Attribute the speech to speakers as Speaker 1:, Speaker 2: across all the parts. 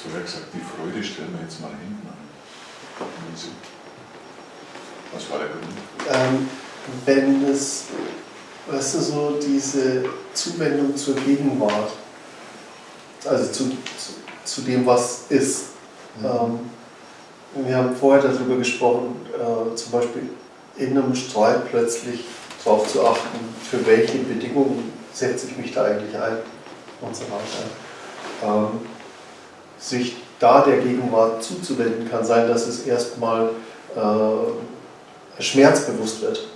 Speaker 1: hast vorher gesagt, die Freude stellen wir jetzt mal hinten an. Was war der Grund?
Speaker 2: Ähm, wenn es, weißt du, so diese Zuwendung zur Gegenwart, also zu, zu, zu dem, was ist. Mhm. Ähm, wir haben vorher darüber gesprochen, äh, zum Beispiel in einem Streit plötzlich darauf zu achten, für welche Bedingungen setze ich mich da eigentlich ein und so weiter. Ähm, sich da der Gegenwart zuzuwenden kann sein, dass es erstmal äh, schmerzbewusst wird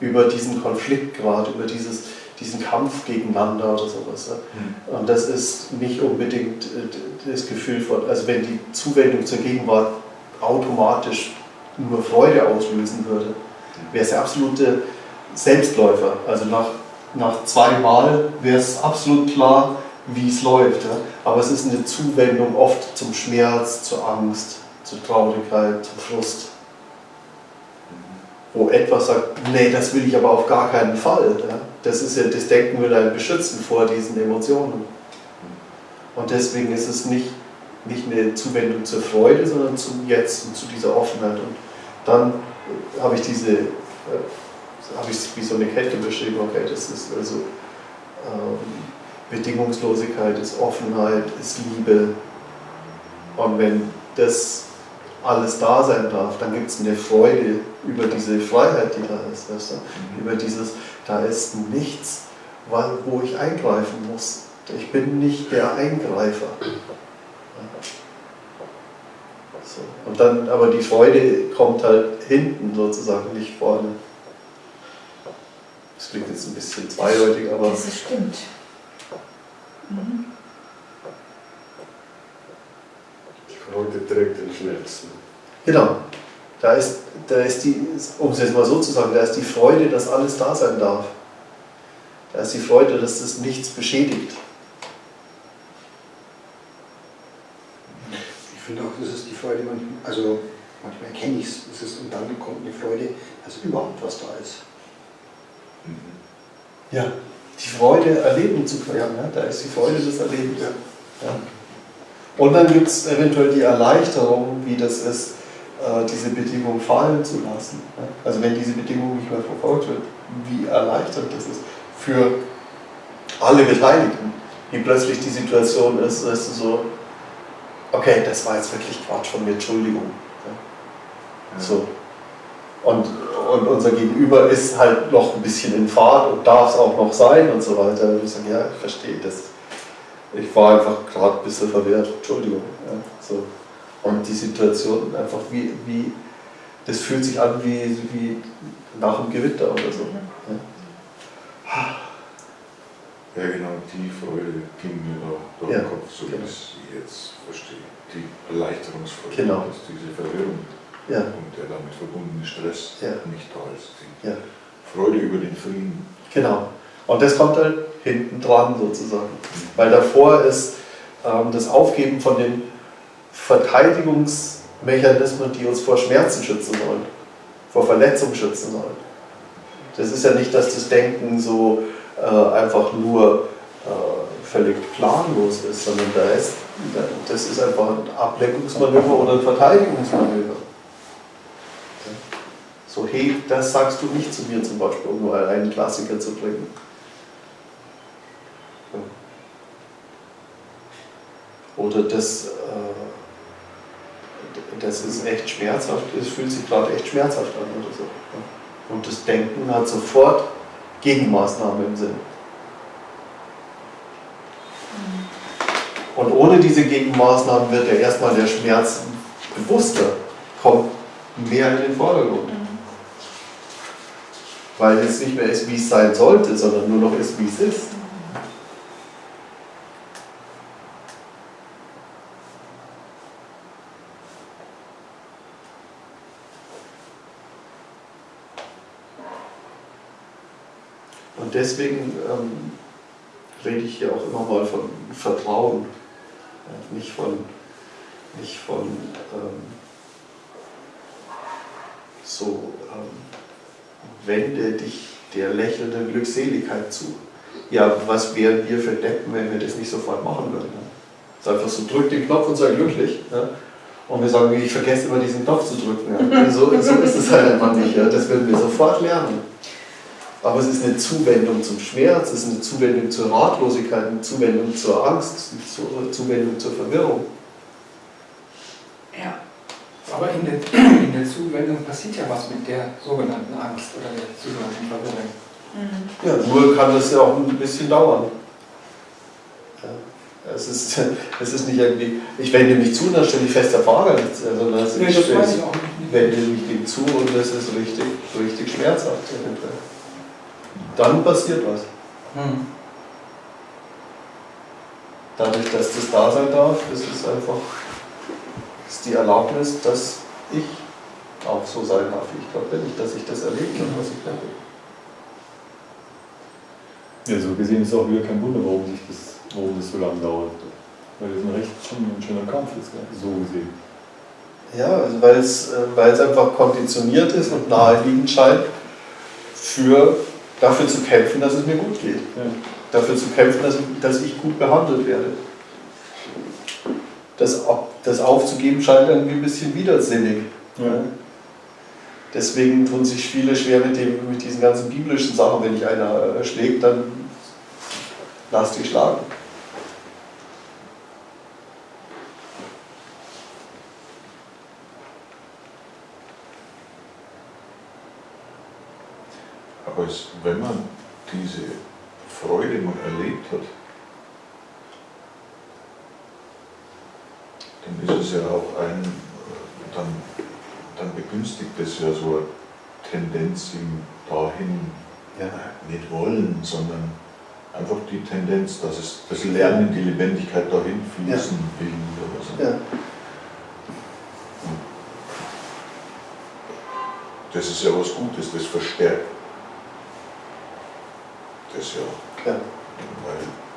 Speaker 2: über diesen Konflikt gerade, über dieses, diesen Kampf gegeneinander oder sowas. Mhm. Und das ist nicht unbedingt äh, das Gefühl von, also wenn die Zuwendung zur Gegenwart automatisch nur Freude auslösen würde, wäre es der absolute Selbstläufer. Also nach, nach zwei Mal wäre es absolut klar, wie es läuft. Ja? Aber es ist eine Zuwendung oft zum Schmerz, zur Angst, zur Traurigkeit, zum Frust. Wo etwas sagt, nee, das will ich aber auf gar keinen Fall. Ja? Das ist ja, das Denken will einen beschützen vor diesen Emotionen. Und deswegen ist es nicht, nicht eine Zuwendung zur Freude, sondern zum Jetzt und zu dieser Offenheit. Und dann habe ich diese, äh, habe ich wie so eine Kette beschrieben, okay, das ist also ähm, Bedingungslosigkeit ist Offenheit, ist Liebe. Und wenn das alles da sein darf, dann gibt es eine Freude über diese Freiheit, die da ist. Weißt du? Mhm. Über dieses, da ist nichts, wo ich eingreifen muss. Ich bin nicht der Eingreifer. So. Und dann, aber die Freude kommt halt hinten sozusagen, nicht vorne. Das klingt jetzt ein bisschen zweideutig, aber.
Speaker 3: Das stimmt.
Speaker 4: Mhm. Die Freude trägt den Schmerz.
Speaker 2: Genau. Da ist, da ist die, um es jetzt mal so zu sagen, da ist die Freude, dass alles da sein darf. Da ist die Freude, dass das nichts beschädigt.
Speaker 5: Ich finde auch, das ist die Freude, also manchmal erkenne ich es, und dann kommt eine Freude, dass überhaupt was da ist.
Speaker 2: Ja die Freude erleben zu können. Ja. Da ist die Freude des Erlebens. Und dann gibt es eventuell die Erleichterung, wie das ist, äh, diese Bedingung fallen zu lassen. Also wenn diese Bedingung nicht mehr verfolgt wird, wie erleichtert das ist für alle Beteiligten, wie plötzlich die Situation ist, dass du so, okay, das war jetzt wirklich Quatsch von mir, Entschuldigung. So. Und und unser Gegenüber ist halt noch ein bisschen in Fahrt und darf es auch noch sein und so weiter. Und ich sage, ja, ich verstehe das. Ich war einfach gerade ein bisschen verwehrt, Entschuldigung. Ja, so. Und die Situation einfach wie, wie, das fühlt sich an wie, wie nach dem Gewitter oder so.
Speaker 1: Ja, ja genau, die Freude gegenüber dem ja, Kopf, so genau. wie ich sie jetzt verstehe. Die Erleichterungsfreude,
Speaker 2: genau.
Speaker 1: dass diese Verwirrung
Speaker 2: ja.
Speaker 1: und der damit verbundene Stress
Speaker 2: ja.
Speaker 1: nicht da ist.
Speaker 2: Ja.
Speaker 1: Freude über den Frieden.
Speaker 2: Genau. Und das kommt halt hinten dran sozusagen. Weil davor ist ähm, das Aufgeben von den Verteidigungsmechanismen, die uns vor Schmerzen schützen sollen, vor Verletzungen schützen sollen. Das ist ja nicht, dass das Denken so äh, einfach nur äh, völlig planlos ist, sondern da ist, das ist einfach ein Ablenkungsmanöver oder ein Verteidigungsmanöver. So, hey, das sagst du nicht zu mir zum Beispiel, um nur einen Klassiker zu bringen. Oder das, äh, das ist echt schmerzhaft, es fühlt sich gerade echt schmerzhaft an oder so. Und das Denken hat sofort Gegenmaßnahmen im Sinn. Und ohne diese Gegenmaßnahmen wird ja erstmal der Schmerz bewusster, kommt mehr in den Vordergrund weil es nicht mehr ist, wie es sein sollte, sondern nur noch ist, wie es ist. Und deswegen ähm, rede ich hier auch immer mal von Vertrauen, ja, nicht von, nicht von ähm, so ähm, wende dich der lächelnden Glückseligkeit zu. Ja, was wären wir für Deppen, wenn wir das nicht sofort machen würden? Es ist einfach so, drück den Knopf und sei glücklich. Ja? Und wir sagen, ich vergesse immer diesen Knopf zu drücken. Ja? So, so ist es halt einfach nicht. Ja? Das werden wir sofort lernen. Aber es ist eine Zuwendung zum Schmerz, es ist eine Zuwendung zur Ratlosigkeit, eine Zuwendung zur Angst, eine Zuwendung zur Verwirrung.
Speaker 3: Aber in der, in der Zuwendung passiert ja was mit der sogenannten Angst oder der sogenannten Verwirrung.
Speaker 2: Ja, nur kann das ja auch ein bisschen dauern. Ja, es, ist, es ist nicht irgendwie, ich wende mich zu und dann stelle ich fest, der Fahrer nichts, sondern es
Speaker 3: Nee,
Speaker 2: ist, ich wende mich dem zu und das ist richtig, richtig schmerzhaft. Dann passiert was.
Speaker 3: Hm.
Speaker 2: Dadurch, dass das da sein darf, ist es einfach ist die Erlaubnis, dass ich auch so sein darf, wie ich gerade bin, dass ich das erleben kann, was ich glaube.
Speaker 6: Ja, so gesehen ist es auch wieder kein Wunder, warum, sich das, warum das so lange dauert. Weil das ein recht schon ein schöner Kampf ist, gell? so gesehen.
Speaker 2: Ja, also weil es, äh, weil es einfach konditioniert ist und naheliegend scheint, für, dafür zu kämpfen, dass es mir gut geht.
Speaker 6: Ja.
Speaker 2: Dafür zu kämpfen, dass, dass ich gut behandelt werde. Das, das aufzugeben scheint irgendwie ein bisschen widersinnig.
Speaker 6: Ja.
Speaker 2: Deswegen tun sich viele schwer mit, dem, mit diesen ganzen biblischen Sachen. Wenn dich einer äh, schlägt, dann lass dich schlagen.
Speaker 1: Aber es, wenn man diese Freude mal erlebt hat, dann ist es ja auch ein, dann, dann begünstigt es ja so eine Tendenz im dahin
Speaker 2: Ja.
Speaker 1: nicht wollen, sondern einfach die Tendenz, dass es das Lernen, die Lebendigkeit dahin fließen will oder so.
Speaker 2: Ja.
Speaker 1: Das ist ja was Gutes, das verstärkt das ja.
Speaker 2: Ja.
Speaker 1: Weil,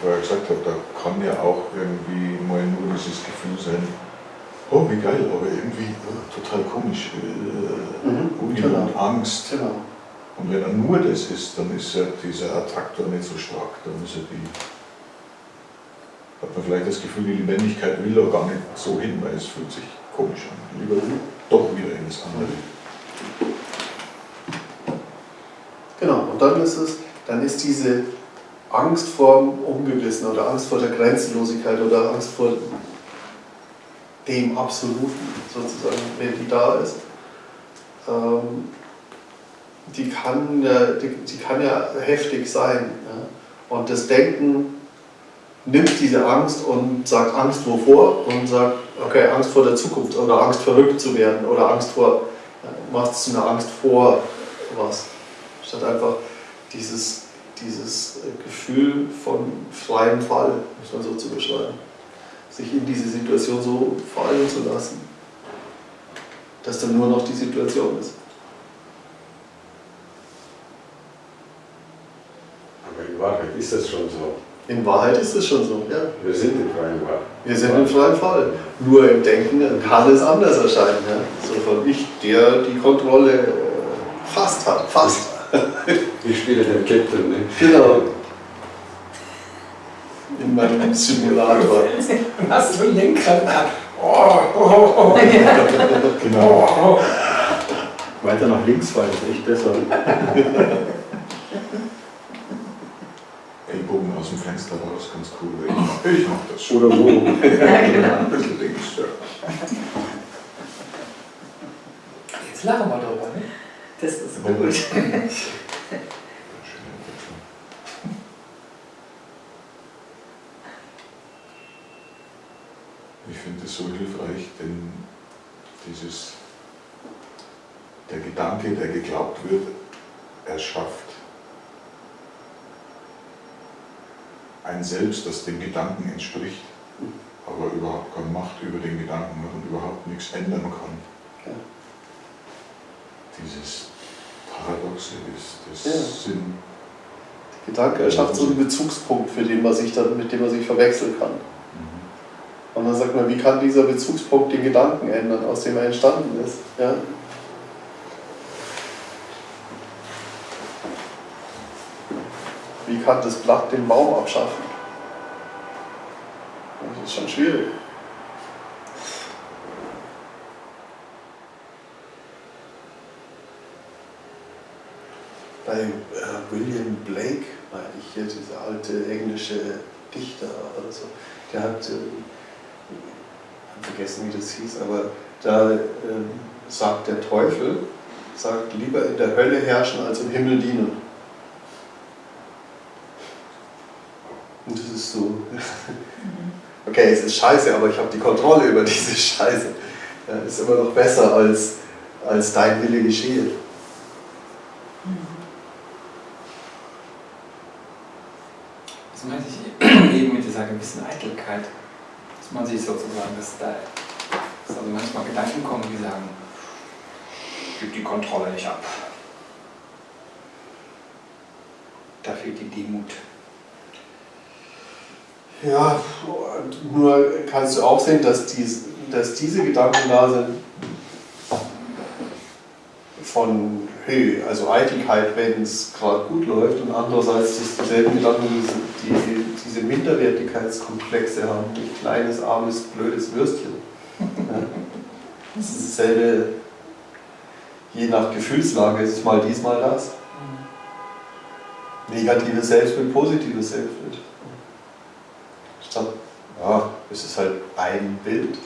Speaker 1: vorher gesagt habe, da kann ja auch irgendwie mal nur dieses Gefühl sein, oh wie geil, aber irgendwie äh, total komisch, äh,
Speaker 2: Mhm, genau.
Speaker 1: Angst.
Speaker 2: Genau.
Speaker 1: Und wenn er nur das ist, dann ist ja dieser Attraktor nicht so stark, dann ist ja die, hat man vielleicht das Gefühl, die Lebendigkeit will da gar nicht so hin, weil es fühlt sich komisch an. Lieber doch wieder in das andere.
Speaker 2: Genau, und dann ist es, dann ist diese Angst vor dem Ungewissen oder Angst vor der Grenzenlosigkeit oder Angst vor dem Absoluten sozusagen, wenn die da ist, ähm, die, kann ja, die, die kann ja heftig sein. Ja? Und das Denken nimmt diese Angst und sagt Angst wovor und sagt, okay, Angst vor der Zukunft oder Angst verrückt zu werden oder Angst vor, macht es zu einer Angst vor was. Statt einfach dieses, dieses äh, Gefühl von freiem Fall, muss man so zu beschreiben. Sich in diese Situation so fallen zu lassen, dass dann nur noch die Situation ist.
Speaker 4: Aber in Wahrheit ist das schon so.
Speaker 2: In Wahrheit ist es schon so, ja.
Speaker 4: Wir sind im freien Wahrheit.
Speaker 2: Wir sind im freien Fall. Nur im Denken kann es anders erscheinen. Ja? So von ich, der die Kontrolle äh, fast hat. Fast.
Speaker 4: Ich spiele den Captain, ne?
Speaker 2: Genau. In meinem Simulator.
Speaker 3: Hast du Lenkrad ab? Oh, oh, oh, oh.
Speaker 1: Genau.
Speaker 3: oh, oh.
Speaker 6: Weiter nach links fahren ist echt besser.
Speaker 1: Ellbogen aus dem Fenster raus, ganz cool. Ich mach, ich mach das schon.
Speaker 6: Oder so.
Speaker 1: Ein bisschen links, ja.
Speaker 3: Jetzt lachen wir drüber, ne?
Speaker 7: Das ist gut.
Speaker 1: Ich finde es so hilfreich, denn dieses, der Gedanke, der geglaubt wird, erschafft ein Selbst, das dem Gedanken entspricht, aber überhaupt keine Macht über den Gedanken hat und überhaupt nichts ändern kann. Dieses Paradoxe ist, das
Speaker 2: Ja.
Speaker 1: Sinn.
Speaker 2: Gedanke erschafft so einen Bezugspunkt, für den man sich dann, mit dem man sich verwechseln kann. Und dann sagt man, wie kann dieser Bezugspunkt den Gedanken ändern, aus dem er entstanden ist? Ja? Wie kann das Blatt den Baum abschaffen? Das ist schon schwierig. Bei äh, William Blake, meine ich hier, dieser alte englische Dichter oder so, der hat, äh, ich habe vergessen wie das hieß, aber da äh, sagt der Teufel, sagt lieber in der Hölle herrschen als im Himmel dienen. Und das ist so, okay, es ist scheiße, aber ich habe die Kontrolle über diese Scheiße. Ja, ist immer noch besser als, als dein Wille geschehe.
Speaker 3: Das meinte ich eben mit dieser gewissen Eitelkeit, dass man sich sozusagen, dass da dass also manchmal Gedanken kommen, die sagen, gib die Kontrolle nicht ab. Da fehlt die Demut.
Speaker 2: Ja, nur kannst du auch sehen, dass, dies, dass diese Gedanken da sind von Höhe, also Eitelkeit, wenn es gerade gut läuft, und andererseits dass dieselben Gedanken, die, die diese Minderwertigkeitskomplexe haben, ein kleines, armes, blödes Würstchen. Ja. Das ist dasselbe, je nach Gefühlslage ist es mal dies, mal das. Negatives Selbstbild, positives Selbstbild. Statt, ja, es ist halt ein Bild.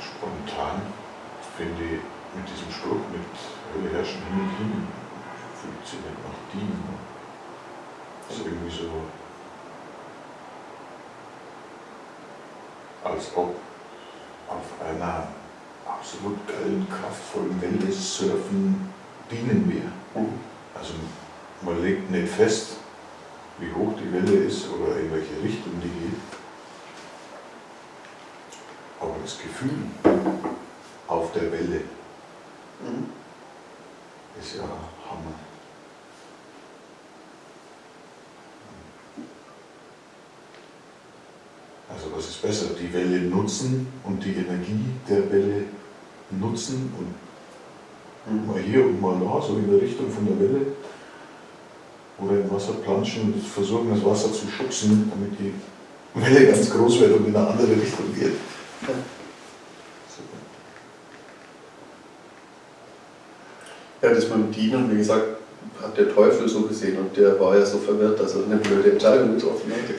Speaker 1: Spontan finde ich mit diesem Spruch mit Hölle herrschen, Himmel dienen, fühlt sich nicht nach dienen. Das ist irgendwie so, als ob auf einer absolut geilen, kraftvollen Welle surfen dienen wir. Also man legt nicht fest, wie hoch die Welle ist oder in welche Richtung die geht. Aber das Gefühl auf der Welle
Speaker 2: Mhm.
Speaker 1: ist ja Hammer. Also was ist besser, die Welle nutzen und die Energie der Welle nutzen und mal hier und mal da, so in der Richtung von der Welle oder im Wasser planschen und versuchen das Wasser zu schubsen, damit die Welle ganz groß wird und in eine andere Richtung geht.
Speaker 2: Ja, das mit dem Dienen, wie gesagt, hat der Teufel so gesehen und der war ja so verwirrt, dass er eine blöde Entscheidung getroffen hatte.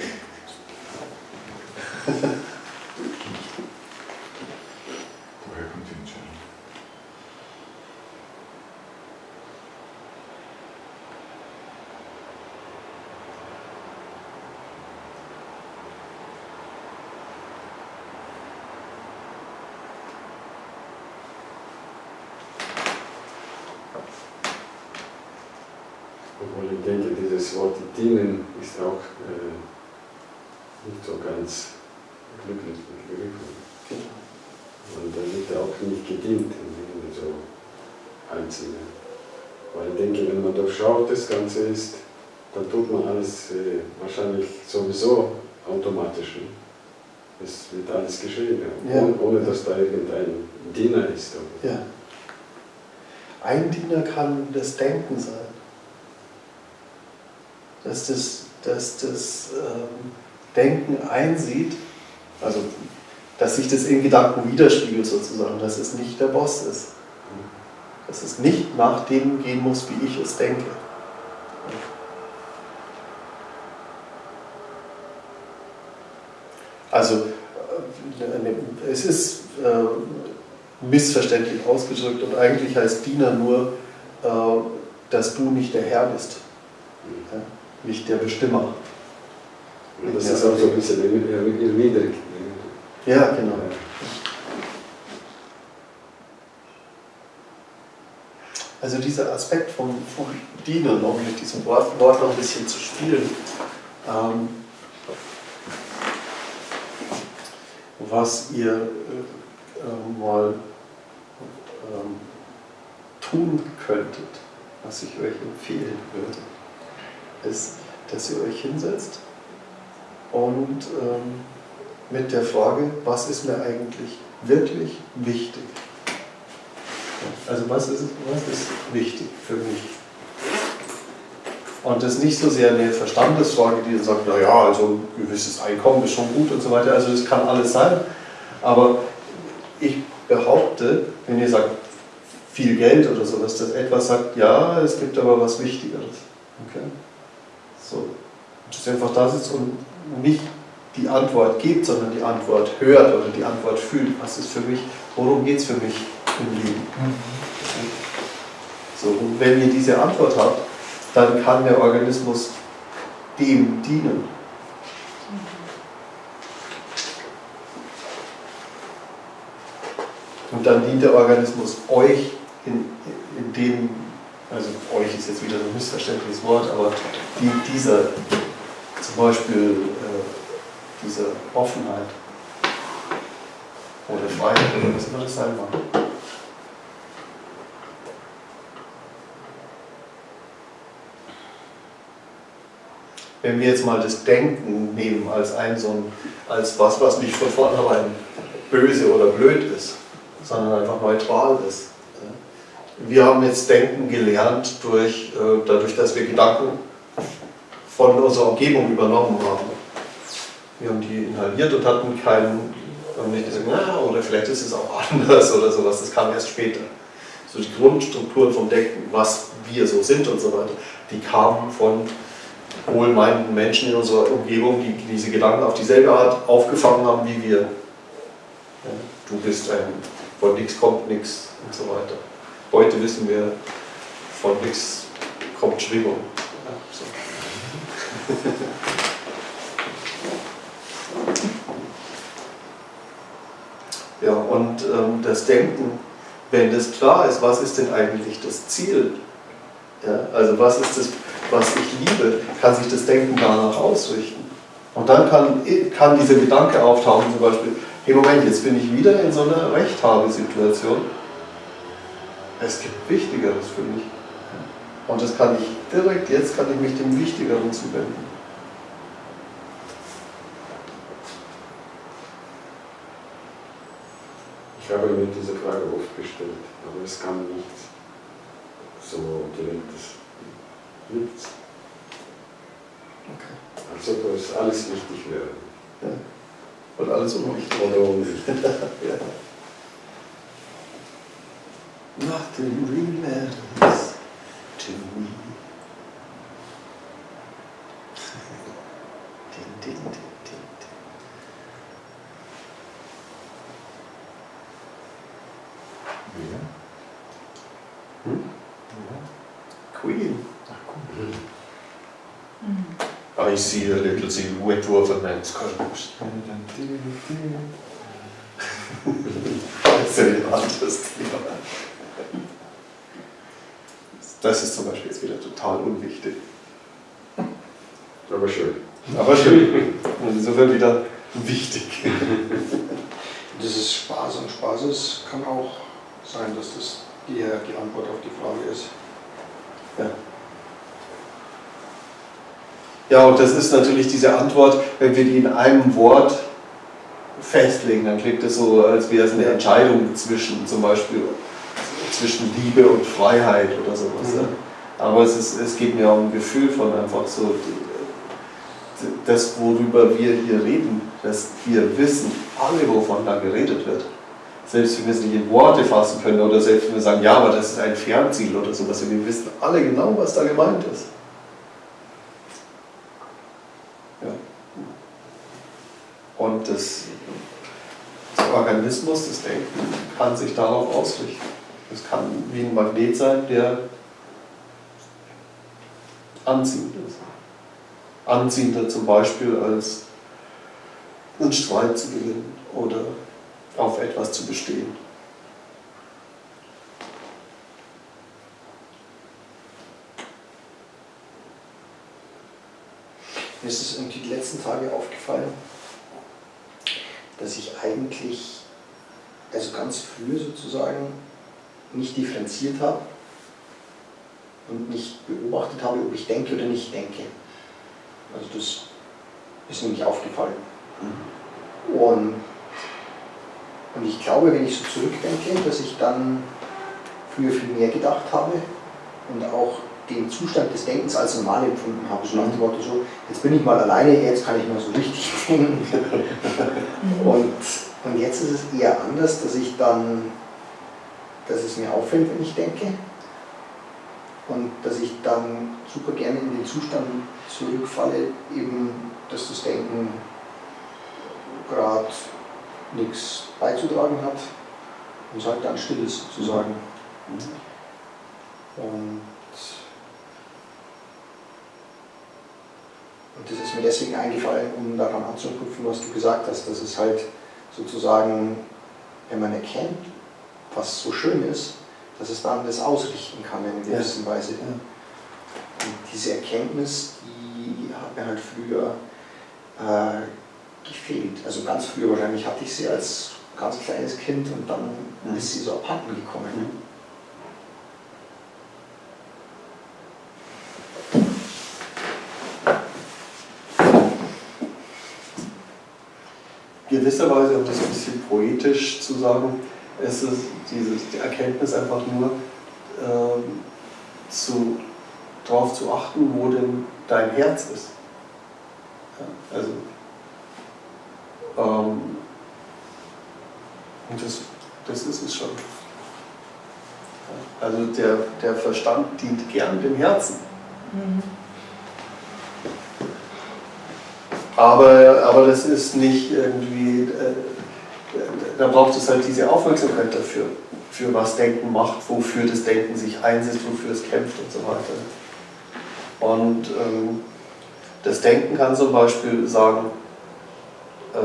Speaker 1: Woher kommt die Entscheidung?
Speaker 4: Obwohl ich denke, dieses Wort dienen ist auch äh, nicht so ganz glücklich begriffen. Und da wird auch nicht gedient in so Einzelne. Weil ich denke, wenn man durchschaut das Ganze ist, dann tut man alles äh, wahrscheinlich sowieso automatisch. Ne? Es wird alles geschehen, ja. Ohne, ohne dass da irgendein Diener ist.
Speaker 2: Ja. Ein Diener kann das Denken sein. Dass das, dass das ähm, Denken einsieht, also dass sich das in Gedanken widerspiegelt sozusagen, dass es nicht der Boss ist. Dass es nicht nach dem gehen muss, wie ich es denke. Also äh, es ist äh, missverständlich ausgedrückt und eigentlich heißt Diener nur, äh, dass du nicht der Herr bist, ja? nicht der Bestimmer.
Speaker 4: Und das ist auch so ein bisschen erniedrigt.
Speaker 2: Ja, genau. Also dieser Aspekt vom, vom Dienen, um mit diesem Wort, Wort noch ein bisschen zu spielen, ähm, was ihr äh, äh, mal ähm, tun könntet, was ich euch empfehlen würde, ist, dass ihr euch hinsetzt und ähm, mit der Frage, was ist mir eigentlich wirklich wichtig? Also was ist, was ist wichtig für mich? Und das ist nicht so sehr eine Verstandesfrage, die dann sagt, naja, also ein gewisses Einkommen ist schon gut und so weiter. Also das kann alles sein. Aber ich behaupte, wenn ihr sagt, viel Geld oder sowas, dass etwas sagt, ja, es gibt aber was Wichtigeres. Okay? So. Dass ihr einfach da sitzt und nicht die Antwort gibt, sondern die Antwort hört oder die Antwort fühlt. Was ist für mich, worum geht es für mich im Leben? So, und wenn ihr diese Antwort habt, dann kann der Organismus dem dienen. Und dann dient der Organismus euch in, in dem, also euch ist jetzt wieder ein missverständliches Wort, aber dient dieser zum Beispiel äh, dieser Offenheit oder Freiheit oder was immer das sein mag. Wenn wir jetzt mal das Denken nehmen als ein so ein, als was, was nicht von vornherein böse oder blöd ist, sondern einfach neutral ist. Wir haben jetzt Denken gelernt durch, äh, dadurch, dass wir Gedanken von unserer Umgebung übernommen haben. Wir haben die inhaliert und hatten keinen, haben nicht gesagt, na, oder vielleicht ist es auch anders oder sowas, das kam erst später. So die Grundstrukturen vom Denken, was wir so sind und so weiter, die kamen von wohlmeinenden Menschen in unserer Umgebung, die diese Gedanken auf dieselbe Art aufgefangen haben wie wir. Du bist ein, von nichts kommt nichts und so weiter. Heute wissen wir, von nichts kommt Schwingung. Ja, so. ja und ähm, das Denken, wenn das klar ist, was ist denn eigentlich das Ziel? Ja, also was ist das was ich liebe, kann sich das Denken danach ausrichten. Und dann kann, kann dieser Gedanke auftauchen, zum Beispiel, hey Moment, jetzt bin ich wieder in so einer Rechthabesituation. Es gibt Wichtigeres für mich. Und das kann ich direkt, jetzt kann ich mich dem Wichtigeren zuwenden.
Speaker 4: Ich habe mir diese Frage oft gestellt, aber es kam nicht so direktes nichts. Okay. Also dass alles wichtig wäre.
Speaker 2: Ja. Und alles unwichtig.
Speaker 4: Oder unwichtig.
Speaker 2: ja. Nothing remains to see a little silhouette of a man's colors. Das ist ein anderes Thema. Das ist zum Beispiel jetzt wieder total unwichtig.
Speaker 4: Aber schön.
Speaker 2: Aber schön. Und insofern wieder wichtig.
Speaker 5: Dieses Spaß und Spaßes kann auch sein, dass das die, die Antwort auf die Frage ist.
Speaker 2: Ja. Ja, und das ist natürlich diese Antwort, wenn wir die in einem Wort festlegen, dann klingt es so, als wäre es eine Entscheidung zwischen zum Beispiel zwischen Liebe und Freiheit oder sowas. Mhm. Aber es, ist, es geht mir um ein Gefühl von einfach so, das, worüber wir hier reden, dass wir wissen, alle, wovon da geredet wird. Selbst wenn wir es nicht in Worte fassen können oder selbst wenn wir sagen, ja, aber das ist ein Fernziel oder sowas, wir wissen alle genau, was da gemeint ist. Und das, der Organismus, das Denken, kann sich darauf ausrichten. Es kann wie ein Magnet sein, der anziehend ist. Anziehender zum Beispiel als einen Streit zu gewinnen oder auf etwas zu bestehen.
Speaker 5: Mir ist es irgendwie die letzten Tage aufgefallen, dass ich eigentlich, also ganz früh sozusagen, nicht differenziert habe und nicht beobachtet habe, ob ich denke oder nicht denke. Also das ist nämlich aufgefallen. Und, und ich glaube, wenn ich so zurückdenke, dass ich dann früher viel mehr gedacht habe und auch den Zustand des Denkens als normal empfunden habe. So nach dem Motto so, jetzt bin ich mal alleine, jetzt kann ich mal so richtig denken. und jetzt ist es eher anders, dass ich dann, dass es mir auffällt, wenn ich denke. Und dass ich dann super gerne in den Zustand zurückfalle, eben, dass das Denken gerade nichts beizutragen hat und es halt dann still ist, sozusagen. Und, und das ist mir deswegen eingefallen, um daran anzuknüpfen, was du gesagt hast, dass es halt sozusagen, wenn man erkennt, was so schön ist, dass es dann das ausrichten kann in einer gewissen ja. Weise. Und diese Erkenntnis, die hat mir halt früher äh, gefehlt. Also ganz früher wahrscheinlich hatte ich sie als ganz kleines Kind und dann mhm. ist sie so abhanden gekommen. Mhm.
Speaker 2: gewisserweise, um das ein bisschen poetisch zu sagen, ist es diese die Erkenntnis einfach nur ähm, zu, darauf zu achten, wo denn dein Herz ist. Ja, also, ähm, und das, das ist es schon. Also der, der Verstand dient gern dem Herzen. Mhm. Aber, aber das ist nicht irgendwie, äh, da braucht es halt diese Aufmerksamkeit dafür, für was Denken macht, wofür das Denken sich einsetzt, wofür es kämpft und so weiter. Und ähm, das Denken kann zum Beispiel sagen, äh,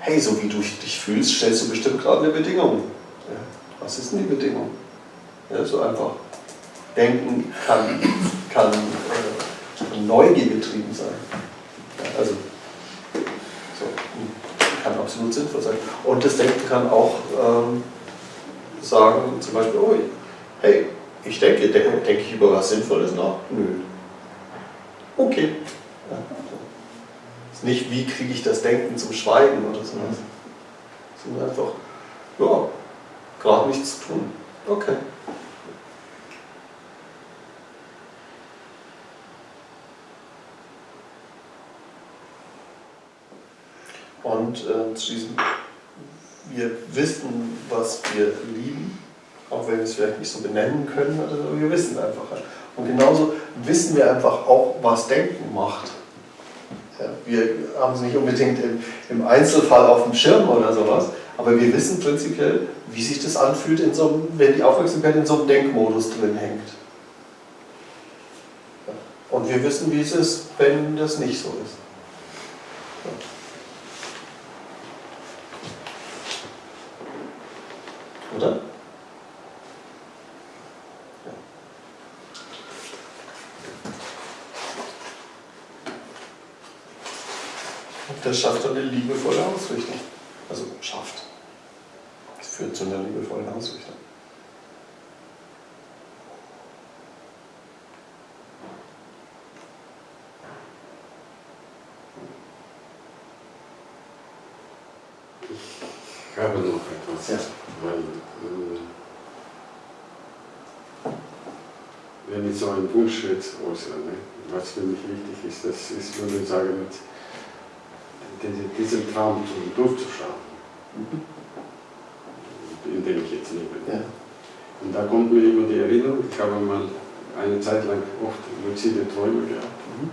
Speaker 2: hey, so wie du dich fühlst, stellst du bestimmt gerade eine Bedingung. Ja, was ist denn die Bedingung? Ja, so einfach. Denken kann, kann äh, Neugier getrieben sein. Also, so, kann absolut sinnvoll sein. Und das Denken kann auch ähm, sagen, zum Beispiel, oh, hey, ich denke, denke, denke ich über was Sinnvolles nach? Nö. Okay. Ja, Ist nicht, wie kriege ich das Denken zum Schweigen oder so. Sondern einfach, ja, gerade nichts zu tun. Okay. Und äh, zu diesem, wir wissen, was wir lieben, auch wenn wir es vielleicht nicht so benennen können, aber wir wissen einfach. Und genauso wissen wir einfach auch, was Denken macht. Ja, wir haben es nicht unbedingt im, im, Einzelfall auf dem Schirm oder sowas, aber wir wissen prinzipiell, wie sich das anfühlt, in so einem, wenn die Aufmerksamkeit in so einem Denkmodus drin hängt. Und wir wissen, wie es ist, wenn das nicht so ist. Oder? Ja. Und das schafft dann eine liebevolle Ausrichtung. Also schafft. Es führt zu einer liebevollen Ausrichtung.
Speaker 4: Ich habe noch etwas. Ja. Weil, äh, wenn ich so einen Wunsch jetzt äußere, was für mich wichtig ist, das ist, würde ich sagen, diesen Traum durchzuschauen, mhm. In dem ich jetzt lebe. Ja. Und da kommt mir immer die Erinnerung, ich habe mal eine Zeit lang oft luzide Träume gehabt. Mhm.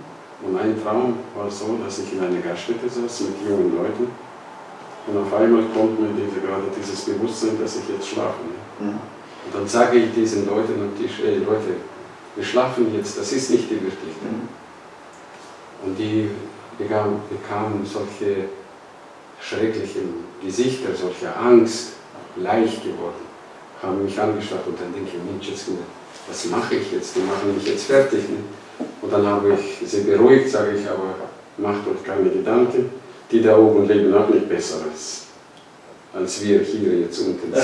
Speaker 4: Und ein Traum war so, dass ich in einer Gaststätte saß mit jungen Leuten und auf einmal kommt mir diese, gerade dieses Bewusstsein, dass ich jetzt schlafe. Mhm. Und dann sage ich diesen Leuten am Tisch, ey Leute, wir schlafen jetzt, das ist nicht die Wirklichkeit. Mhm. Und die bekamen, bekamen solche schrecklichen Gesichter, solche Angst, leicht geworden, haben mich angeschaut und dann denke ich, Mensch, jetzt, was mache ich jetzt? Die machen mich jetzt fertig. Ne? Und dann habe ich sie beruhigt, sage ich, aber macht euch keine Gedanken die da oben leben auch nicht besser als, als wir hier jetzt unten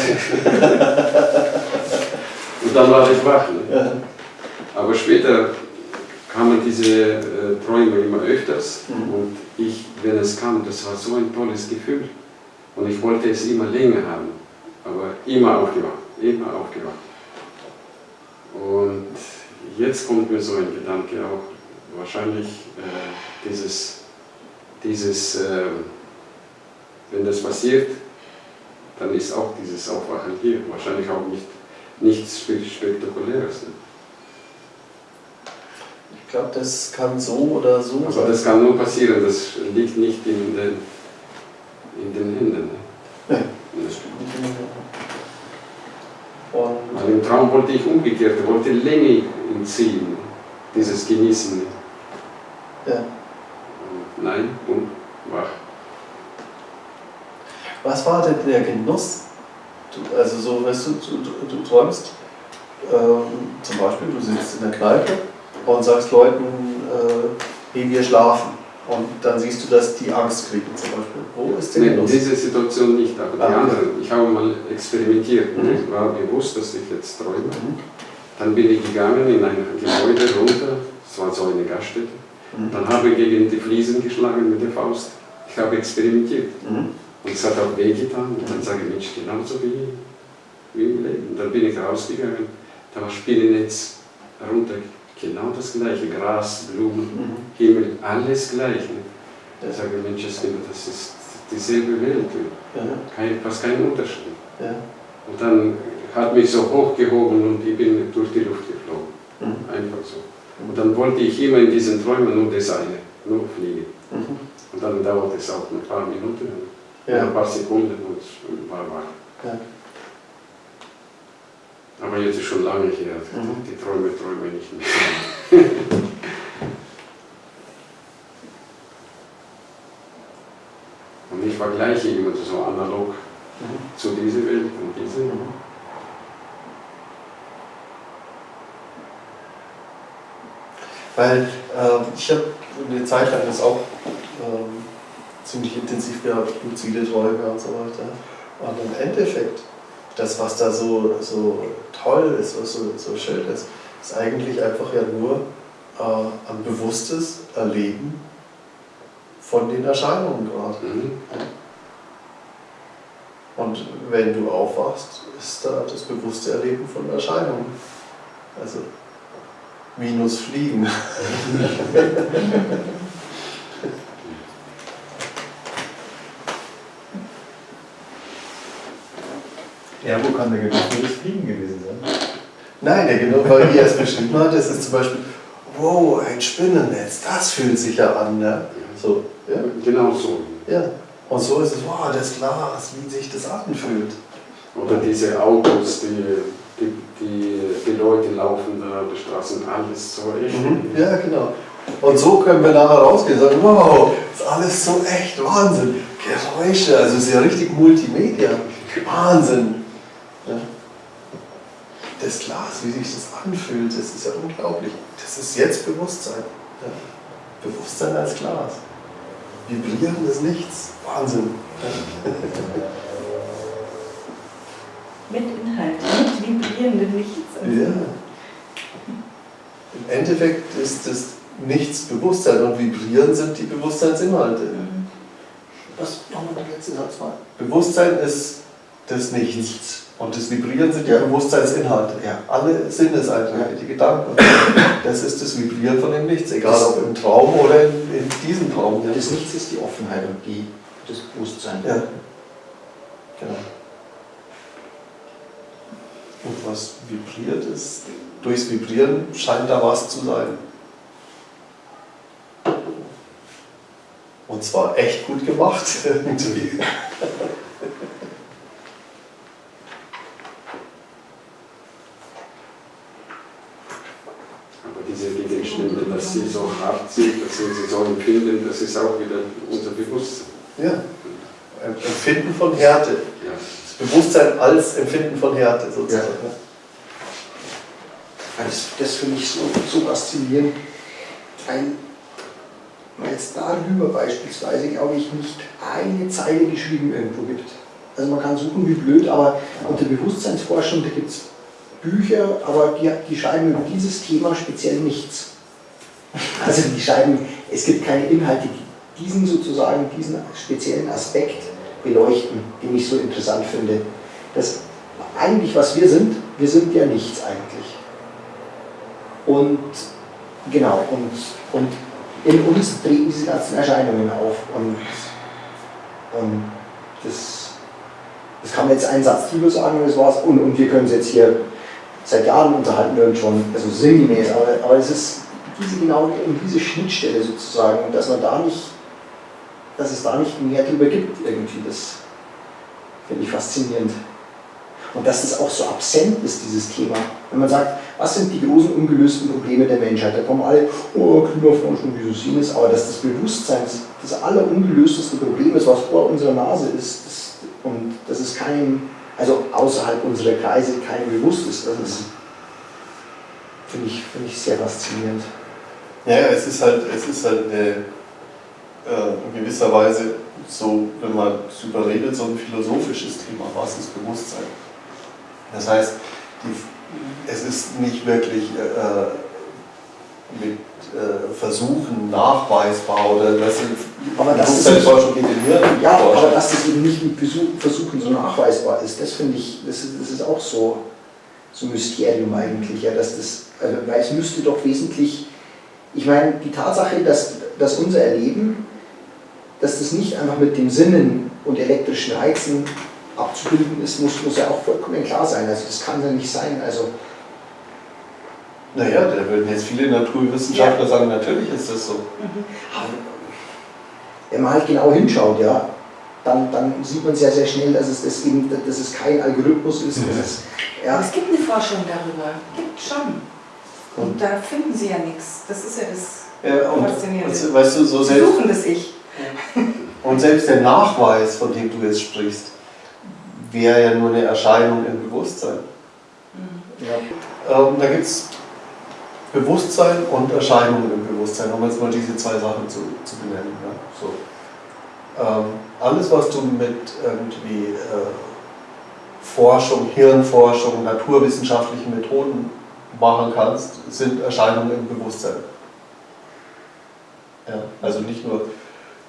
Speaker 4: Und dann war ich wach. Ne? Aber später kamen diese äh, Träume immer öfters
Speaker 2: Mhm.
Speaker 4: und ich, wenn es kam, das war so ein tolles Gefühl und ich wollte es immer länger haben, aber immer aufgewacht, immer aufgewacht. Und jetzt kommt mir so ein Gedanke auch, wahrscheinlich äh, dieses, dieses äh, wenn das passiert, dann ist auch dieses Aufwachen hier wahrscheinlich auch nicht nichts Spe- Spektakuläres. Ne?
Speaker 2: Ich glaube, das kann so oder so
Speaker 4: Aber
Speaker 2: sein.
Speaker 4: das kann nur passieren, das liegt nicht in den, in den Händen. Ne?
Speaker 2: Nee, das stimmt nicht immer. Und
Speaker 4: Weil im Traum wollte ich umgekehrt, ich wollte Länge entziehen, dieses Genießen.
Speaker 2: ja.
Speaker 4: Nein, und wach.
Speaker 2: Was war denn der Genuss? Du, also so, weißt du, du, du, träumst, ähm, zum Beispiel, du sitzt in der Kneipe und sagst Leuten, äh, hey, wir schlafen. Und dann siehst du, dass die Angst kriegen zum Beispiel. Wo ist der
Speaker 4: Nein,
Speaker 2: Genuss?
Speaker 4: diese Situation nicht, aber die
Speaker 2: Ah.
Speaker 4: anderen. Ich habe mal experimentiert und
Speaker 2: Mhm.
Speaker 4: ich war bewusst, dass ich jetzt träume.
Speaker 2: Mhm.
Speaker 4: Dann bin ich gegangen in ein Gebäude runter, es war so eine Gaststätte.
Speaker 2: Mhm.
Speaker 4: Dann habe ich gegen die Fliesen geschlagen mit der Faust. Ich habe experimentiert.
Speaker 2: Mhm.
Speaker 4: Und es hat auch wehgetan. Und dann sage ich, Mensch, genauso wie, wie im Leben. Und dann bin ich rausgegangen, da war Spinnennetz runter, genau das gleiche. Gras, Blumen,
Speaker 2: Mhm.
Speaker 4: Himmel, alles gleich. Ne?
Speaker 2: Ja.
Speaker 4: Ich sage, Mensch, das ist dieselbe Welt.
Speaker 2: Ja.
Speaker 4: Kein, fast kein Unterschied.
Speaker 2: Ja.
Speaker 4: Und dann hat mich so hochgehoben und ich bin durch die Luft geflogen.
Speaker 2: Mhm.
Speaker 4: Einfach so. Und dann wollte ich immer in diesen Träumen nur das eine, nur fliegen.
Speaker 2: Mhm.
Speaker 4: Und dann dauert es auch ein paar Minuten, ein
Speaker 2: Ja.
Speaker 4: paar Sekunden und war wach.
Speaker 2: Ja.
Speaker 4: Aber jetzt ist schon lange her,
Speaker 2: Mhm.
Speaker 4: die Träume träume ich nicht mehr. und ich vergleiche immer so analog
Speaker 2: Mhm.
Speaker 4: zu dieser Welt und diese.
Speaker 2: Mhm. Weil ähm, ich habe eine Zeit lang das auch ähm, ziemlich intensiv gehabt, luzide Träume und so weiter. Und im Endeffekt, das, was da so, so toll ist, was so, so schön ist, ist eigentlich einfach ja nur äh, ein bewusstes Erleben von den Erscheinungen gerade.
Speaker 4: Mhm.
Speaker 2: Und wenn du aufwachst, ist da das bewusste Erleben von Erscheinungen. Also minus Fliegen.
Speaker 6: Ja, wo kann der Genuss das Fliegen gewesen sein?
Speaker 2: Nein, der genau, weil ihr es beschrieben hat, das ist zum Beispiel, wow, ein Spinnennetz, das fühlt sich ja an. Ne? So, ja,
Speaker 4: Genau so.
Speaker 2: ja. Und so ist es, wow, das Glas, wie sich das anfühlt.
Speaker 4: Oder diese Autos, die, die, die, die Leute laufen da auf der Straße und alles so echt.
Speaker 2: Ja, genau. Und so können wir nachher rausgehen und sagen, wow, ist alles so echt, Wahnsinn. Geräusche, also es ist ja richtig Multimedia. Wahnsinn. Das Glas, wie sich das anfühlt, das ist ja unglaublich. Das ist jetzt Bewusstsein. Ja. Bewusstsein als Glas. Vibrierendes Nichts. Wahnsinn.
Speaker 7: Mit Inhalt, mit vibrierendem Nichts.
Speaker 2: Ja. Im Endeffekt ist das Nichts Bewusstsein und Vibrieren sind die Bewusstseinsinhalte.
Speaker 7: Mhm.
Speaker 5: Was nochmal der letzte Satz war?
Speaker 2: Bewusstsein ist das Nichts. Und das Vibrieren sind die Bewusstseinsinhalte.
Speaker 5: Ja.
Speaker 2: Alle Sinneseindrücke, die Gedanken. Das ist das Vibrieren von dem Nichts, egal ob im Traum oder in, in diesem Traum.
Speaker 5: Ja, das Nichts ist die Offenheit und die, das Bewusstsein.
Speaker 2: Ja. Genau. Und was vibriert ist, durchs Vibrieren scheint da was zu sein. Und zwar echt gut gemacht. irgendwie.
Speaker 4: Aber diese Gegenstände, dass sie so wir sie so empfinden, das ist auch wieder unser Bewusstsein.
Speaker 2: ja. Empfinden von Härte.
Speaker 4: Ja.
Speaker 2: Das Bewusstsein als Empfinden von Härte sozusagen.
Speaker 5: Weil Das, das finde ich so, so faszinierend, weil weil es darüber beispielsweise, glaube ich, nicht eine Zeile geschrieben irgendwo gibt. Also man kann suchen wie blöd, aber unter Bewusstseinsforschung, da gibt es Bücher, aber die, die schreiben über dieses Thema speziell nichts. Also die schreiben, es gibt keine Inhalte, die diesen sozusagen, diesen speziellen Aspekt beleuchten, den ich so interessant finde. Das eigentlich, was wir sind, wir sind ja nichts eigentlich. Und genau, und, und in uns treten diese ganzen Erscheinungen auf. Und, und das, das kann man jetzt einen Satz drüber sagen und das war's. Und, und wir können es jetzt hier seit Jahren unterhalten wir uns schon, also sinngemäß, aber, aber es ist diese genau um diese Schnittstelle sozusagen dass man da nicht, dass es da nicht mehr drüber gibt irgendwie, das finde ich faszinierend. Und dass das auch so absent ist, dieses Thema. Wenn man sagt, was sind die großen ungelösten Probleme der Menschheit? Da kommen alle, oh, Klimaforschung, dieses, jenes, aber dass das Bewusstsein das allerungelösteste Problem ist, was vor unserer Nase ist, das, und dass es keinem, also außerhalb unserer Kreise, keinem bewusst ist, das ist, finde ich, find ich sehr faszinierend.
Speaker 2: Ja, es ist halt, es ist halt eine, äh, in gewisser Weise so, wenn man darüber redet, so ein philosophisches Thema, was ist Bewusstsein? Das heißt, die, es ist nicht wirklich äh, mit äh, Versuchen nachweisbar oder das sind
Speaker 5: aber das
Speaker 2: Bewusstseinsforschung geht in Hirn.
Speaker 5: Ja, aber dass das eben nicht mit Versuchen so nachweisbar ist, das finde ich, das ist, das ist auch so, so Mysterium eigentlich, ja, dass das, also, weil es müsste doch wesentlich, ich meine, die Tatsache, dass, dass unser Erleben, dass das nicht einfach mit den Sinnen und elektrischen Reizen abzubilden ist, muss, muss ja auch vollkommen klar sein. Also das kann ja nicht sein. Also,
Speaker 2: naja, da würden jetzt viele Naturwissenschaftler ja. sagen, natürlich ist das so.
Speaker 5: Mhm. Wenn man halt genau hinschaut, ja, dann, dann sieht man sehr, sehr schnell, dass es, das eben, dass es kein Algorithmus ist. Mhm. Es,
Speaker 7: ja. es gibt eine Forschung darüber, gibt schon. Und da finden sie ja nichts. Das ist ja das
Speaker 2: ja, und, Faszinierende. Weißt du, so selbst,
Speaker 7: suchen das Ich.
Speaker 2: Und selbst der Nachweis, von dem du jetzt sprichst, wäre ja nur eine Erscheinung im Bewusstsein. Mhm. Ja. Ähm, da gibt es Bewusstsein und Erscheinungen im Bewusstsein, um jetzt mal diese zwei Sachen zu, zu benennen. Ja? So. Ähm, alles, was du mit irgendwie äh, Forschung, Hirnforschung, naturwissenschaftlichen Methoden machen kannst, sind Erscheinungen im Bewusstsein. Ja, also nicht nur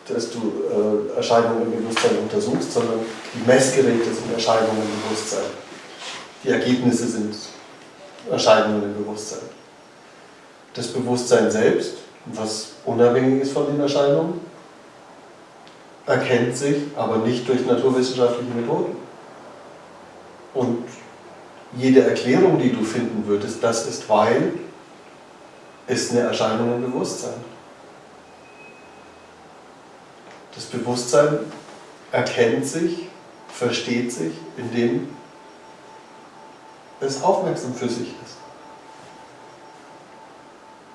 Speaker 2: dass du äh, Erscheinungen im Bewusstsein untersuchst, sondern die Messgeräte sind Erscheinungen im Bewusstsein. Die Ergebnisse sind Erscheinungen im Bewusstsein. Das Bewusstsein selbst, was unabhängig ist von den Erscheinungen, erkennt sich, aber nicht durch naturwissenschaftliche Methoden. Und jede Erklärung, die du finden würdest, das ist weil, ist eine Erscheinung im Bewusstsein. Das Bewusstsein erkennt sich, versteht sich, indem es aufmerksam für sich ist.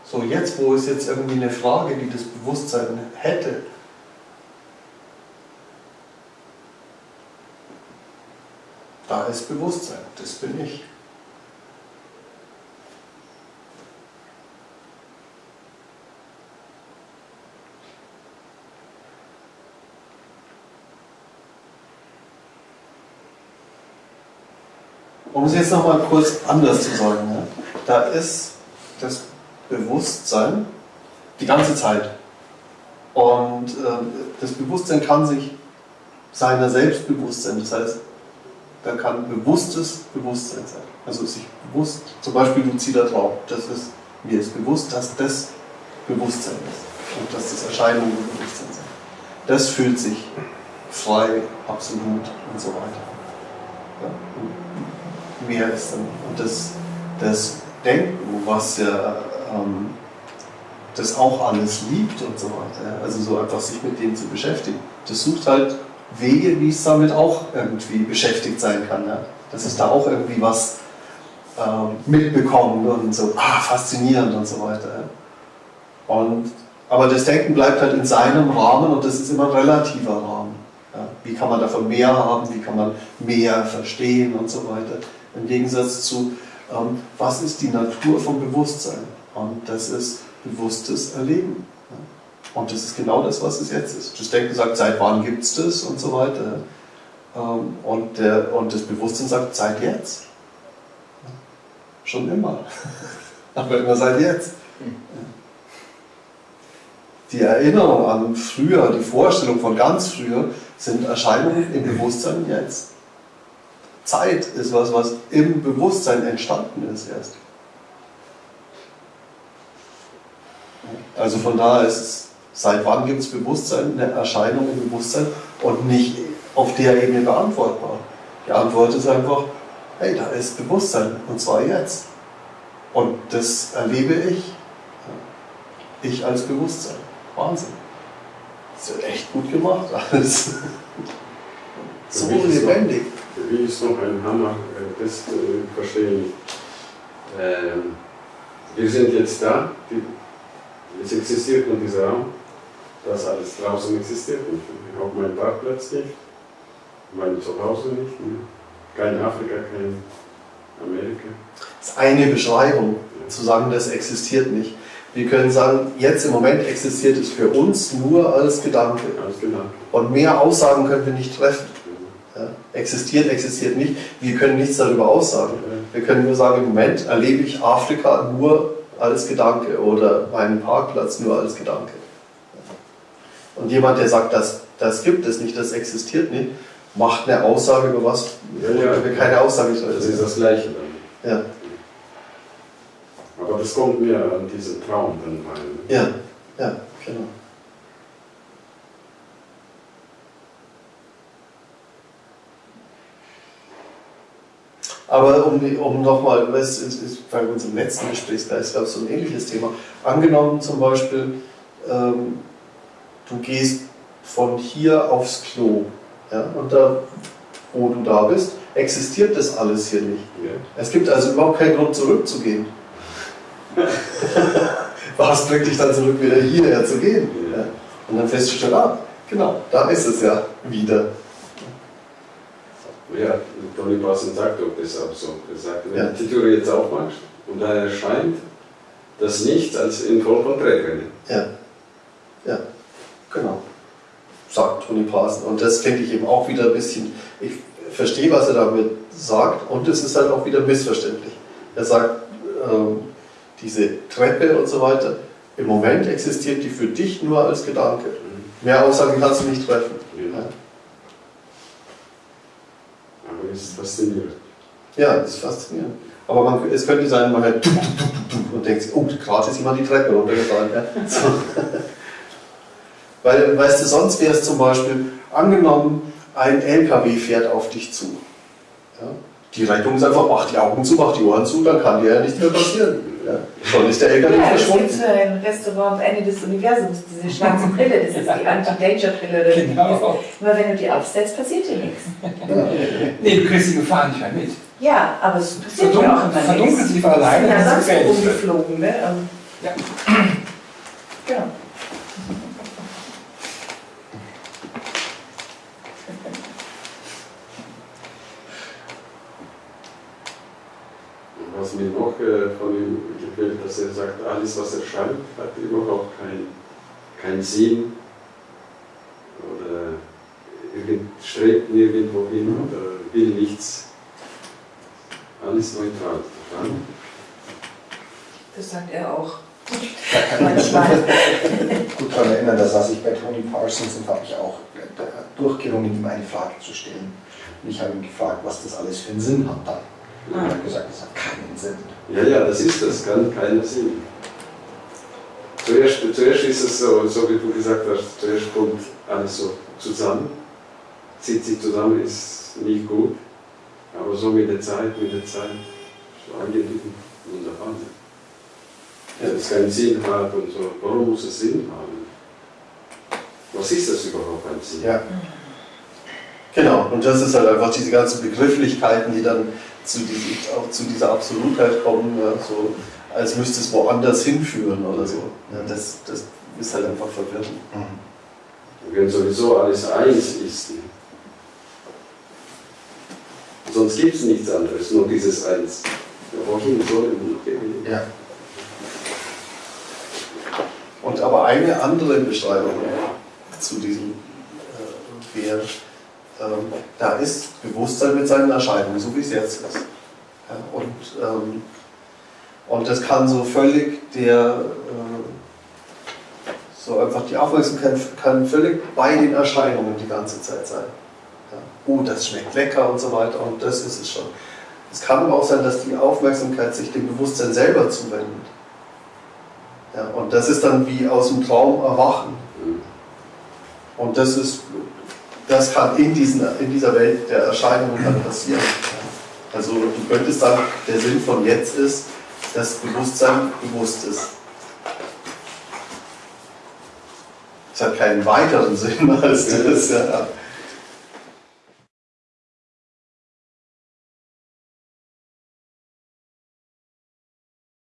Speaker 2: So, jetzt, wo es jetzt irgendwie eine Frage, die das Bewusstsein hätte, da ist Bewusstsein, das bin ich. Um es jetzt nochmal kurz anders zu sagen, ja, da ist das Bewusstsein die ganze Zeit. Und äh, das Bewusstsein kann sich seiner selbst bewusst sein. Das heißt, da kann bewusstes Bewusstsein sein. Also sich bewusst, zum Beispiel luzider Traum, das ist, mir ist bewusst, dass das Bewusstsein ist und dass das Erscheinungen Bewusstsein sind. Das fühlt sich frei, absolut und so weiter. Ja? mehr ist. Und das, das Denken, was ja ähm, das auch alles liebt und so weiter, also so einfach sich mit dem zu beschäftigen, das sucht halt Wege, wie es damit auch irgendwie beschäftigt sein kann. Ja? Dass es da auch irgendwie was ähm, mitbekommt und so, ah, faszinierend und so weiter. Ja? Und, aber das Denken bleibt halt in seinem Rahmen und das ist immer ein relativer Rahmen. Ja? Wie kann man davon mehr haben, wie kann man mehr verstehen und so weiter. Im Gegensatz zu, ähm, was ist die Natur vom Bewusstsein? Und das ist bewusstes Erleben. Und das ist genau das, was es jetzt ist. Das Denken sagt, seit wann gibt es das und so weiter. Ähm, und, der, und das Bewusstsein sagt, seit jetzt. Schon immer. Aber immer seit jetzt. die Erinnerung an früher, die Vorstellung von ganz früher, sind Erscheinungen im Bewusstsein jetzt. Zeit ist was, was im Bewusstsein entstanden ist erst. Also von daher ist es, seit wann gibt es Bewusstsein, eine Erscheinung im Bewusstsein und nicht auf der Ebene beantwortbar. Die Antwort ist einfach, hey, da ist Bewusstsein und zwar jetzt. Und das erlebe ich, ich als Bewusstsein. Wahnsinn. Das ist echt gut gemacht alles. So
Speaker 4: noch-
Speaker 2: lebendig.
Speaker 4: Für mich ist noch ein Hammer, äh, das zu verstehen. Ähm, wir sind jetzt da, die, es existiert nur dieser Raum, das alles draußen existiert nicht. Auch mein Parkplatz nicht, mein Zuhause nicht, ne? kein Afrika, kein Amerika.
Speaker 2: Das ist eine Beschreibung, zu sagen, das existiert nicht. Wir können sagen, jetzt im Moment existiert es für uns nur als Gedanke.
Speaker 4: Alles genau.
Speaker 2: Und mehr Aussagen können wir nicht treffen. Ja? Existiert, existiert nicht. Wir können nichts darüber aussagen. Wir können nur sagen, im Moment erlebe ich Afrika nur als Gedanke oder meinen Parkplatz nur als Gedanke. Und jemand, der sagt, das, das gibt es nicht, das existiert nicht, macht eine Aussage über was,
Speaker 4: Ja, ja.
Speaker 2: wir keine Aussage
Speaker 4: Das ist das Gleiche dann.
Speaker 2: Ja,
Speaker 4: Aber das kommt mir an diesen Traum dann rein.
Speaker 2: ja, ja, genau. Aber um, um nochmal, es ist, ist bei unserem letzten Gespräch, da ist glaube ich so ein ähnliches Thema. Angenommen zum Beispiel, ähm, du gehst von hier aufs Klo ja, und da, wo du da bist, existiert das alles hier nicht.
Speaker 4: Ja.
Speaker 2: Es gibt also überhaupt keinen Grund zurückzugehen. Was bringt dich dann zurück, wieder hierher zu gehen? Ja. Und dann festzustellen, ah, genau, da ist es ja wieder.
Speaker 4: Ja, Tony Parson sagt das auch so. Er sagt, wenn
Speaker 2: Ja.
Speaker 4: du die Tür jetzt aufmachst und da erscheint das Nichts als in von Trägern.
Speaker 2: Ja, genau. Sagt Tony Parson. Und das finde ich eben auch wieder ein bisschen, ich verstehe, was er damit sagt und es ist halt auch wieder missverständlich. Er sagt, ähm, diese Treppe und so weiter, im Moment existiert die für dich nur als Gedanke. Mehr Aussagen kannst du nicht treffen.
Speaker 4: Ja. Aber es ist faszinierend.
Speaker 2: Ja, das ist faszinierend. Aber man, es könnte sein, man hört und denkt oh, gerade ist jemand die Treppe runtergefallen. Ja. So. Weil, weißt du, sonst wäre es zum Beispiel, angenommen, ein LKW fährt auf dich zu. Ja. Die Rettung ist einfach, mach die Augen zu, mach die Ohren zu, dann kann dir ja nichts mehr passieren. Ja. Schon ist der LKW
Speaker 7: Ja, das gibt
Speaker 2: verschwunden.
Speaker 7: für ein Restaurant am Ende des Universums, diese schwarze Brille, das ist die Anti-Danger-Brille.
Speaker 3: Genau.
Speaker 7: ist. Immer wenn du die aufsetzt, passiert dir nichts.
Speaker 3: Nee, du kriegst die Gefahr nicht mehr mit.
Speaker 7: Ja, aber es passiert ja auch
Speaker 3: Verdunkel,
Speaker 7: immer
Speaker 3: verdunkelt sie von alleine,
Speaker 7: Ja,
Speaker 3: das ist
Speaker 7: sonst umgeflogen, ne?
Speaker 3: Ja.
Speaker 7: Genau.
Speaker 4: Mir noch äh, von ihm gefällt, dass er sagt, alles was erscheint, hat überhaupt keinen kein Sinn oder strebt nirgendwo hin oder will nichts. Alles neutral.
Speaker 7: Das sagt er auch.
Speaker 5: Da kann ich mich gut daran erinnern, da saß ich bei Tony Parsons und habe mich auch durchgerungen, ihm eine Frage zu stellen. Und ich habe ihn gefragt, was das alles für einen Sinn hat dann. Und er hat gesagt, das hat keinen Sinn.
Speaker 4: Ja, ja, das ist das, kann keiner Sinn. Zuerst, zuerst ist es so, so wie du gesagt hast, zuerst kommt alles so zusammen, zieht sich zusammen, ist nicht gut, aber so mit der Zeit, mit der Zeit, so angenehm, wunderbar. Ja, das keinen Sinn hat und so, warum muss es Sinn haben? Was ist das überhaupt ein Sinn?
Speaker 2: Ja. Genau, und das ist halt einfach diese ganzen Begrifflichkeiten, die dann zu, diesem, auch zu dieser Absolutheit kommen, ja, so als müsste es woanders hinführen oder so. Ja, das, das ist halt einfach verwirrend.
Speaker 4: Wenn sowieso alles eins ist. Sonst gibt es nichts anderes, nur dieses Eins. Ja, wohin soll denn?
Speaker 5: Ja.
Speaker 2: Und aber eine andere Beschreibung zu diesem äh, wäre, ähm, da ist Bewusstsein mit seinen Erscheinungen, so wie es jetzt ist. Ja, und, ähm, und das kann so völlig der, äh, So einfach die Aufmerksamkeit kann völlig bei den Erscheinungen die ganze Zeit sein. Ja. Oh, das schmeckt lecker und so weiter und das ist es schon. Es kann aber auch sein, dass die Aufmerksamkeit sich dem Bewusstsein selber zuwendet. Ja, und das ist dann wie aus dem Traum erwachen. Und das ist, das kann in, diesen, in dieser Welt der Erscheinungen dann passieren. Also du könntest sagen, der Sinn von jetzt ist, dass Bewusstsein bewusst ist. Es hat keinen weiteren Sinn als das. Ja.